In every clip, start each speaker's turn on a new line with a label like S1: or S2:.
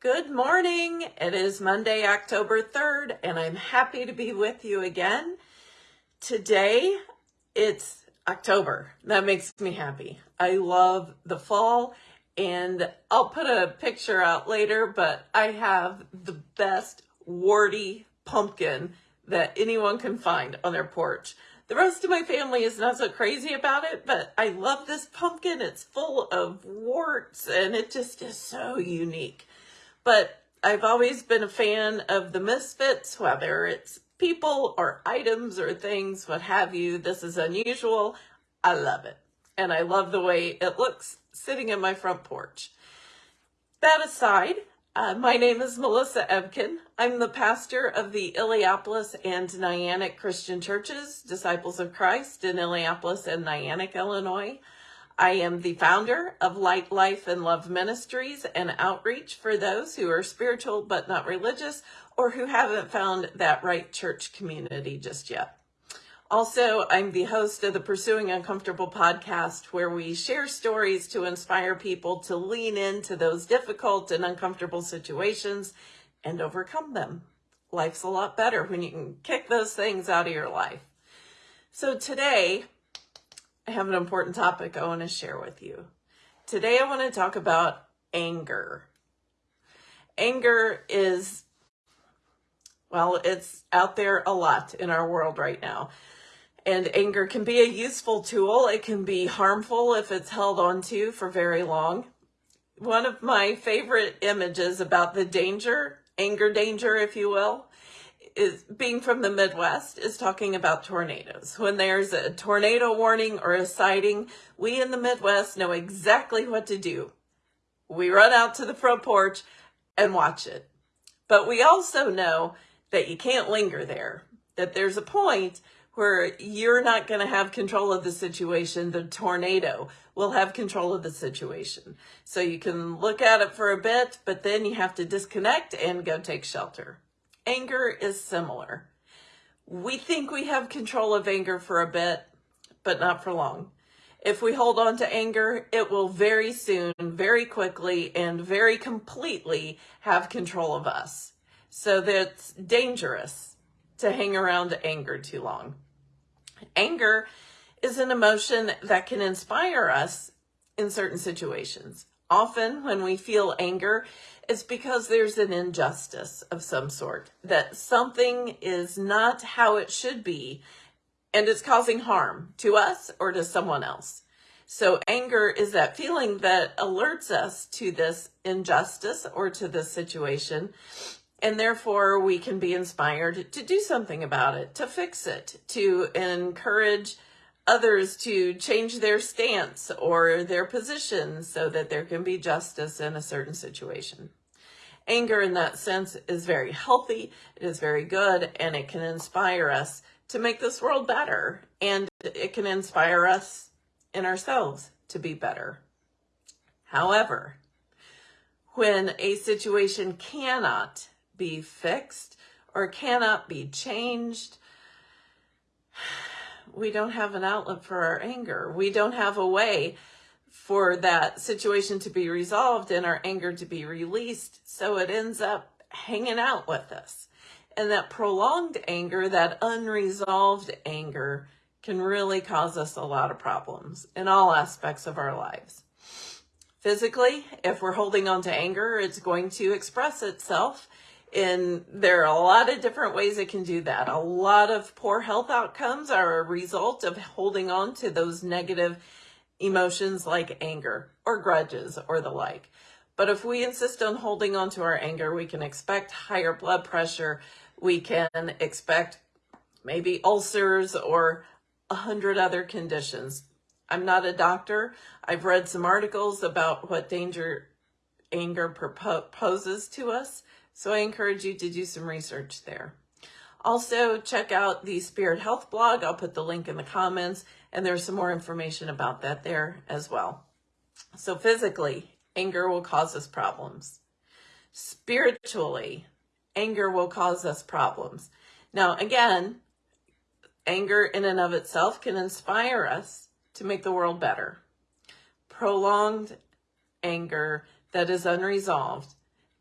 S1: Good morning. It is Monday, October 3rd, and I'm happy to be with you again. Today, it's October. That makes me happy. I love the fall, and I'll put a picture out later, but I have the best warty pumpkin that anyone can find on their porch. The rest of my family is not so crazy about it, but I love this pumpkin. It's full of warts and it just is so unique. But I've always been a fan of the misfits, whether it's people or items or things, what have you. This is unusual. I love it. And I love the way it looks sitting in my front porch. That aside, uh, my name is Melissa Ebken. I'm the pastor of the Illiopolis and Niantic Christian Churches, Disciples of Christ in Illiopolis and Niantic, Illinois. I am the founder of Light, Life, and Love Ministries and Outreach for those who are spiritual but not religious or who haven't found that right church community just yet. Also, I'm the host of the Pursuing Uncomfortable podcast, where we share stories to inspire people to lean into those difficult and uncomfortable situations and overcome them. Life's a lot better when you can kick those things out of your life. So today, I have an important topic I want to share with you. Today, I want to talk about anger. Anger is, well, it's out there a lot in our world right now and anger can be a useful tool. It can be harmful if it's held onto for very long. One of my favorite images about the danger, anger danger, if you will, is being from the Midwest is talking about tornadoes. When there's a tornado warning or a sighting, we in the Midwest know exactly what to do. We run out to the front porch and watch it. But we also know that you can't linger there, that there's a point where you're not going to have control of the situation. The tornado will have control of the situation. So you can look at it for a bit, but then you have to disconnect and go take shelter. Anger is similar. We think we have control of anger for a bit, but not for long. If we hold on to anger, it will very soon, very quickly, and very completely have control of us. So that's dangerous to hang around anger too long. Anger is an emotion that can inspire us in certain situations. Often when we feel anger, it's because there's an injustice of some sort, that something is not how it should be, and it's causing harm to us or to someone else. So anger is that feeling that alerts us to this injustice or to this situation and therefore, we can be inspired to do something about it, to fix it, to encourage others to change their stance or their position so that there can be justice in a certain situation. Anger in that sense is very healthy, it is very good, and it can inspire us to make this world better. And it can inspire us in ourselves to be better. However, when a situation cannot be fixed or cannot be changed. We don't have an outlet for our anger. We don't have a way for that situation to be resolved and our anger to be released. So it ends up hanging out with us. And that prolonged anger, that unresolved anger, can really cause us a lot of problems in all aspects of our lives. Physically, if we're holding on to anger, it's going to express itself and there are a lot of different ways it can do that. A lot of poor health outcomes are a result of holding on to those negative emotions like anger or grudges or the like. But if we insist on holding on to our anger, we can expect higher blood pressure. We can expect maybe ulcers or a hundred other conditions. I'm not a doctor. I've read some articles about what danger anger poses to us. So I encourage you to do some research there. Also, check out the Spirit Health blog. I'll put the link in the comments, and there's some more information about that there as well. So physically, anger will cause us problems. Spiritually, anger will cause us problems. Now, again, anger in and of itself can inspire us to make the world better. Prolonged anger that is unresolved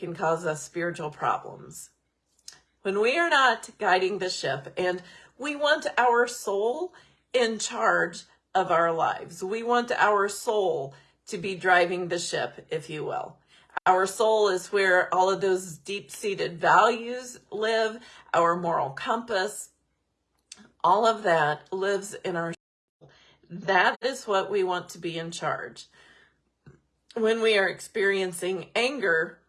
S1: can cause us spiritual problems. When we are not guiding the ship and we want our soul in charge of our lives, we want our soul to be driving the ship, if you will. Our soul is where all of those deep-seated values live, our moral compass, all of that lives in our soul. That is what we want to be in charge. When we are experiencing anger,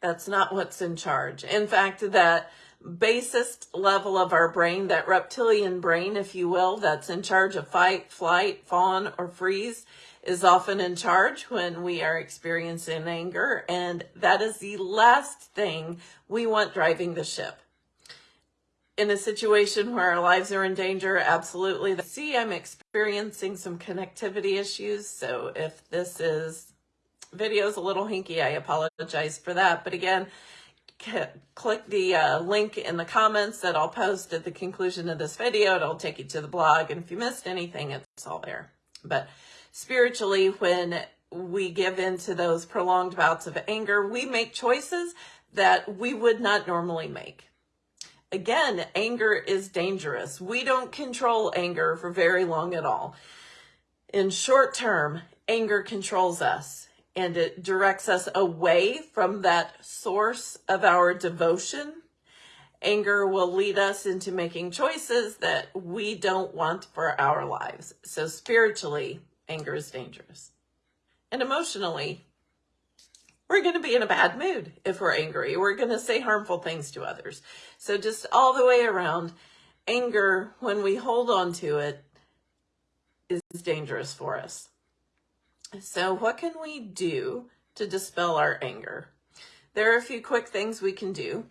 S1: that's not what's in charge. In fact, that basest level of our brain, that reptilian brain, if you will, that's in charge of fight, flight, fawn, or freeze, is often in charge when we are experiencing anger. And that is the last thing we want driving the ship. In a situation where our lives are in danger, absolutely. See, I'm experiencing some connectivity issues. So if this is video is a little hinky, I apologize for that. But again, click the uh, link in the comments that I'll post at the conclusion of this video. It'll take you to the blog. And if you missed anything, it's all there. But spiritually, when we give into those prolonged bouts of anger, we make choices that we would not normally make. Again, anger is dangerous. We don't control anger for very long at all. In short term, anger controls us and it directs us away from that source of our devotion. Anger will lead us into making choices that we don't want for our lives. So spiritually, anger is dangerous. And emotionally, we're going to be in a bad mood if we're angry. We're going to say harmful things to others. So just all the way around, anger, when we hold on to it, is dangerous for us. So what can we do to dispel our anger? There are a few quick things we can do.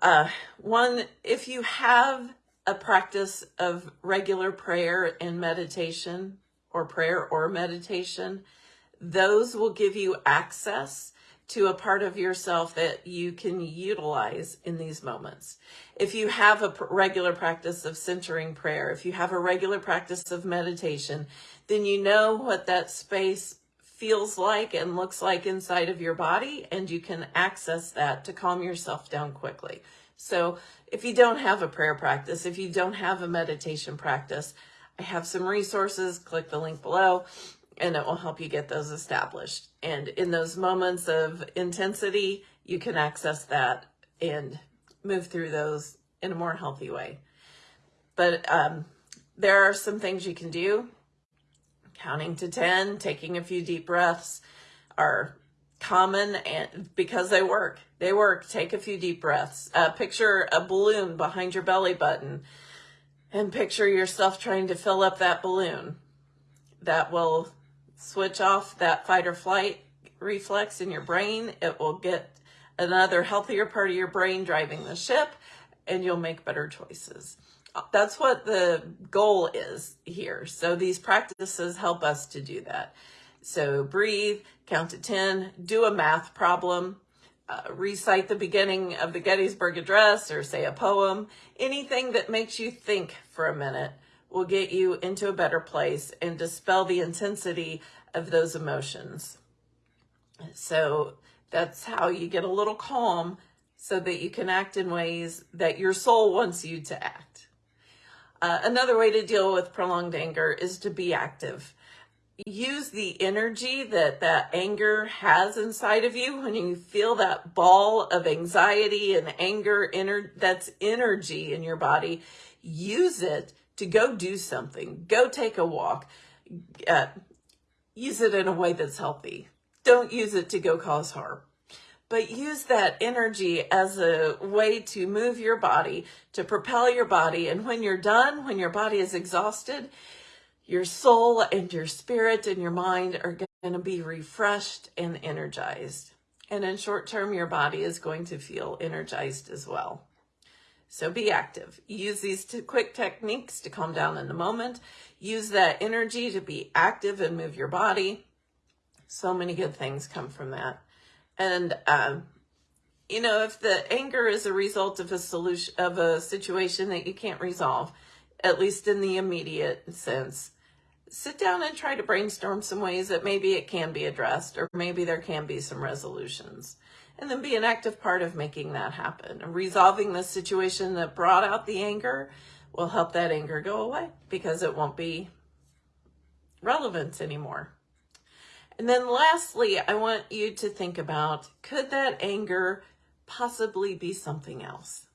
S1: Uh, one, if you have a practice of regular prayer and meditation or prayer or meditation, those will give you access to a part of yourself that you can utilize in these moments. If you have a regular practice of centering prayer, if you have a regular practice of meditation, then you know what that space feels like and looks like inside of your body, and you can access that to calm yourself down quickly. So if you don't have a prayer practice, if you don't have a meditation practice, I have some resources, click the link below and it will help you get those established. And in those moments of intensity, you can access that and move through those in a more healthy way. But um, there are some things you can do. Counting to 10, taking a few deep breaths are common and because they work. They work. Take a few deep breaths. Uh, picture a balloon behind your belly button and picture yourself trying to fill up that balloon. That will switch off that fight or flight reflex in your brain. It will get another healthier part of your brain driving the ship and you'll make better choices. That's what the goal is here. So these practices help us to do that. So breathe, count to 10, do a math problem, uh, recite the beginning of the Gettysburg Address or say a poem, anything that makes you think for a minute will get you into a better place and dispel the intensity of those emotions. So that's how you get a little calm so that you can act in ways that your soul wants you to act. Uh, another way to deal with prolonged anger is to be active. Use the energy that that anger has inside of you when you feel that ball of anxiety and anger, that's energy in your body. Use it to go do something, go take a walk, uh, use it in a way that's healthy. Don't use it to go cause harm. But use that energy as a way to move your body, to propel your body. And when you're done, when your body is exhausted, your soul and your spirit and your mind are going to be refreshed and energized. And in short term, your body is going to feel energized as well. So be active. Use these two quick techniques to calm down in the moment. Use that energy to be active and move your body. So many good things come from that. And, um, you know, if the anger is a result of a solution, of a situation that you can't resolve, at least in the immediate sense, sit down and try to brainstorm some ways that maybe it can be addressed or maybe there can be some resolutions. And then be an active part of making that happen. Resolving the situation that brought out the anger will help that anger go away because it won't be relevant anymore. And then lastly, I want you to think about, could that anger possibly be something else?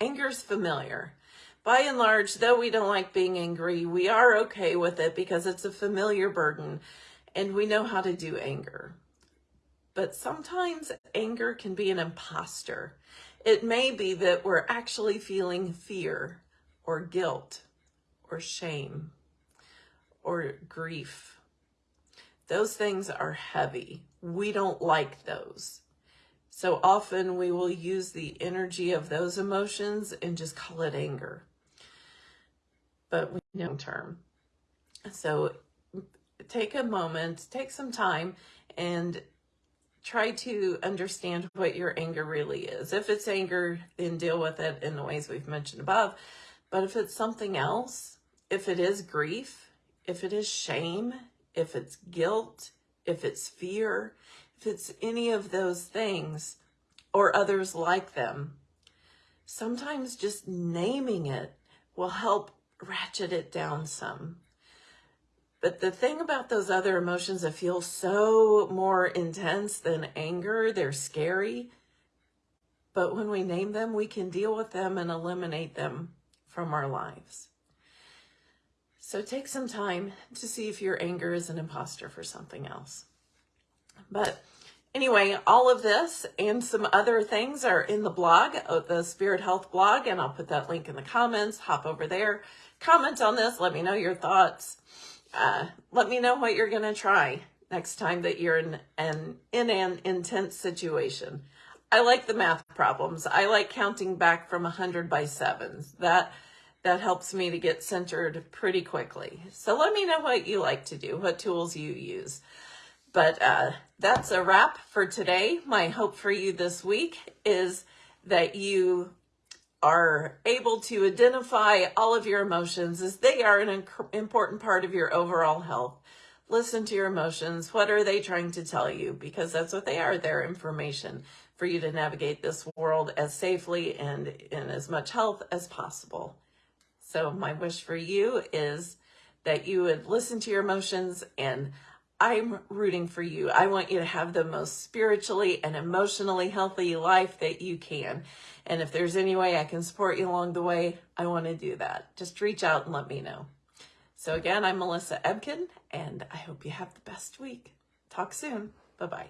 S1: Anger's familiar. By and large, though we don't like being angry, we are okay with it because it's a familiar burden and we know how to do anger. But sometimes anger can be an imposter. It may be that we're actually feeling fear or guilt or shame or grief. Those things are heavy. We don't like those. So often we will use the energy of those emotions and just call it anger. But we know term. So take a moment, take some time and try to understand what your anger really is. If it's anger, then deal with it in the ways we've mentioned above. But if it's something else, if it is grief, if it is shame, if it's guilt, if it's fear, if it's any of those things or others like them, sometimes just naming it will help ratchet it down some. But the thing about those other emotions that feel so more intense than anger, they're scary. But when we name them, we can deal with them and eliminate them from our lives. So take some time to see if your anger is an imposter for something else. But anyway, all of this and some other things are in the blog, uh, the Spirit Health blog, and I'll put that link in the comments. Hop over there, comment on this, let me know your thoughts. Uh, let me know what you're going to try next time that you're in an, in an intense situation. I like the math problems. I like counting back from 100 by sevens. That that helps me to get centered pretty quickly. So let me know what you like to do, what tools you use. But uh, that's a wrap for today. My hope for you this week is that you are able to identify all of your emotions as they are an important part of your overall health. Listen to your emotions. What are they trying to tell you? Because that's what they are. They're information for you to navigate this world as safely and in as much health as possible. So my wish for you is that you would listen to your emotions and I'm rooting for you. I want you to have the most spiritually and emotionally healthy life that you can. And if there's any way I can support you along the way, I want to do that. Just reach out and let me know. So again, I'm Melissa Ebken, and I hope you have the best week. Talk soon. Bye-bye.